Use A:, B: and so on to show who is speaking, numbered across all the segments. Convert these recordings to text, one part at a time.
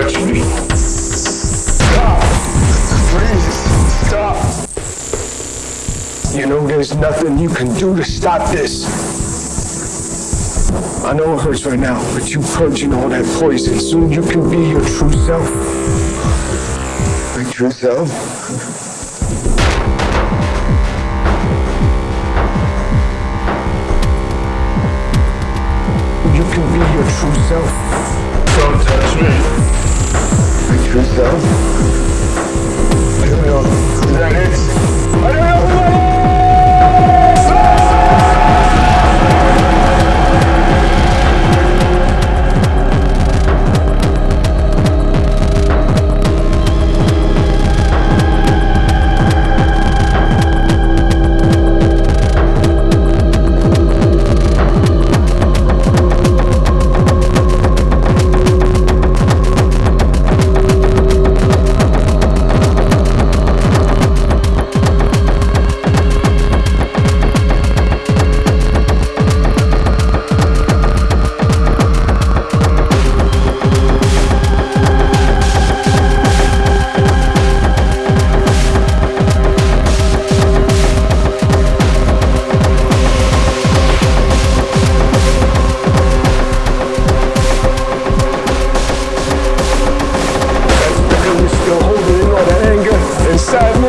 A: touch me. Stop! Freeze. stop! You know there's nothing you can do to stop this. I know it hurts right now, but you purging all that poison. Soon you can be your true self. My true self? you can be your true self.
B: Don't touch me.
A: My true self?
B: I don't. Is that it?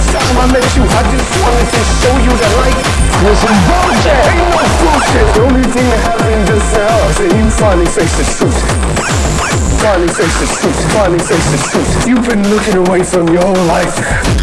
A: first time I met you. I just wanted to show you that life was some bullshit. Ain't no bullshit. The only thing that happened just now is you finally faced the truth. Finally faced the truth. Finally faced the truth. You've been looking away from your whole life.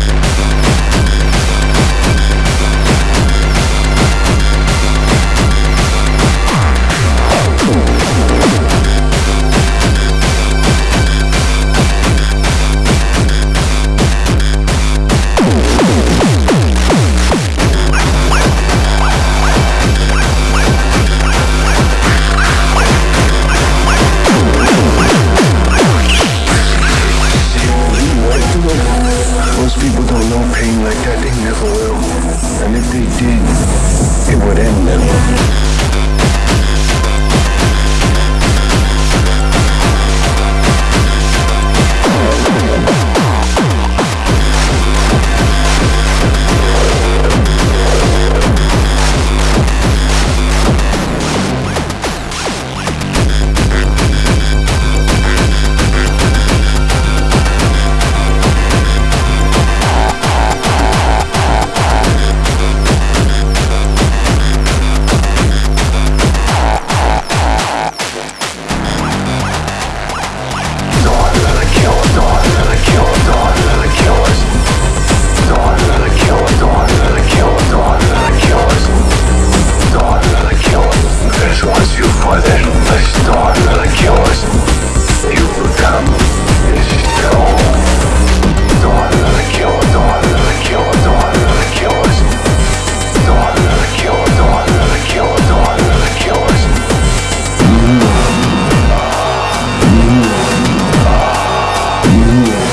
A: Don't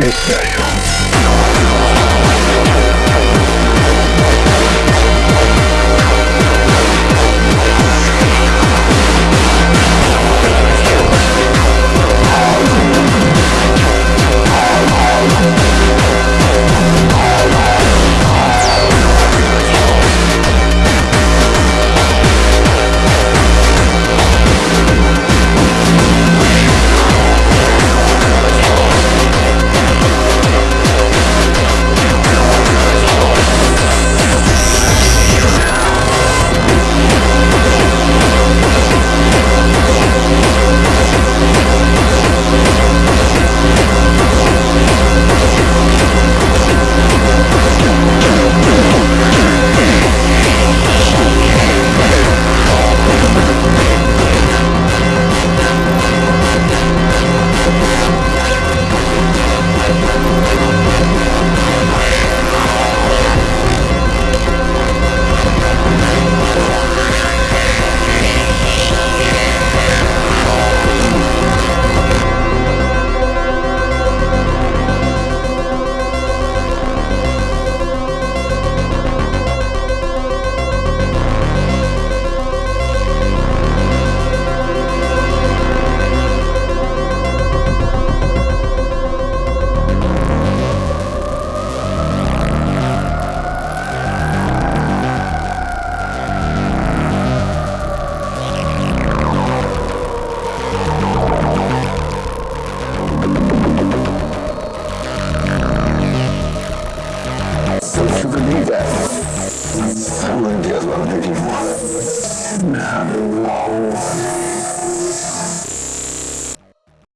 A: beautiful,